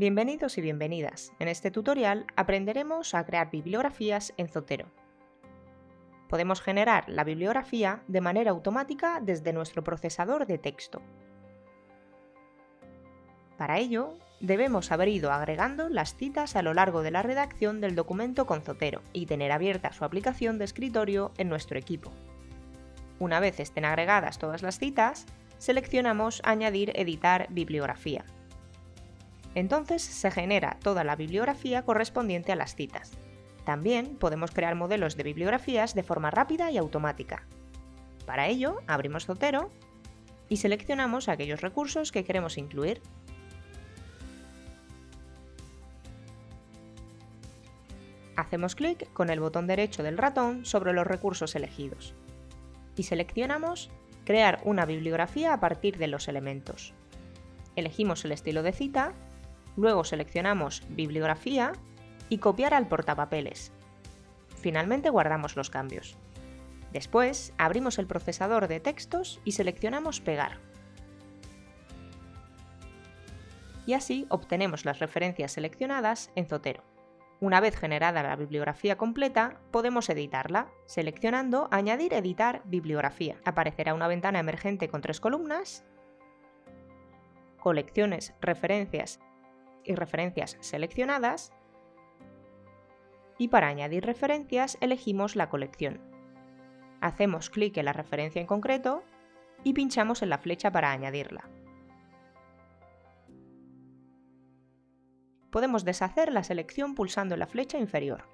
Bienvenidos y bienvenidas. En este tutorial aprenderemos a crear bibliografías en Zotero. Podemos generar la bibliografía de manera automática desde nuestro procesador de texto. Para ello, debemos haber ido agregando las citas a lo largo de la redacción del documento con Zotero y tener abierta su aplicación de escritorio en nuestro equipo. Una vez estén agregadas todas las citas, seleccionamos Añadir editar bibliografía. Entonces se genera toda la bibliografía correspondiente a las citas. También podemos crear modelos de bibliografías de forma rápida y automática. Para ello, abrimos Zotero y seleccionamos aquellos recursos que queremos incluir. Hacemos clic con el botón derecho del ratón sobre los recursos elegidos y seleccionamos Crear una bibliografía a partir de los elementos. Elegimos el estilo de cita, luego seleccionamos Bibliografía y Copiar al portapapeles. Finalmente guardamos los cambios. Después abrimos el procesador de textos y seleccionamos Pegar. Y así obtenemos las referencias seleccionadas en Zotero. Una vez generada la bibliografía completa, podemos editarla, seleccionando Añadir editar bibliografía. Aparecerá una ventana emergente con tres columnas, colecciones, referencias y referencias seleccionadas, y para añadir referencias elegimos la colección. Hacemos clic en la referencia en concreto y pinchamos en la flecha para añadirla. podemos deshacer la selección pulsando la flecha inferior.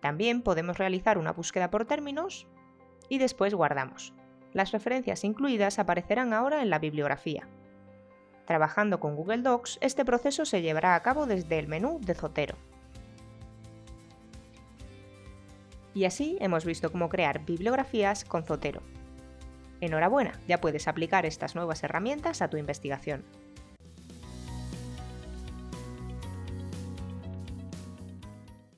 También podemos realizar una búsqueda por términos y después guardamos. Las referencias incluidas aparecerán ahora en la bibliografía. Trabajando con Google Docs, este proceso se llevará a cabo desde el menú de Zotero. Y así hemos visto cómo crear bibliografías con Zotero. Enhorabuena, ya puedes aplicar estas nuevas herramientas a tu investigación.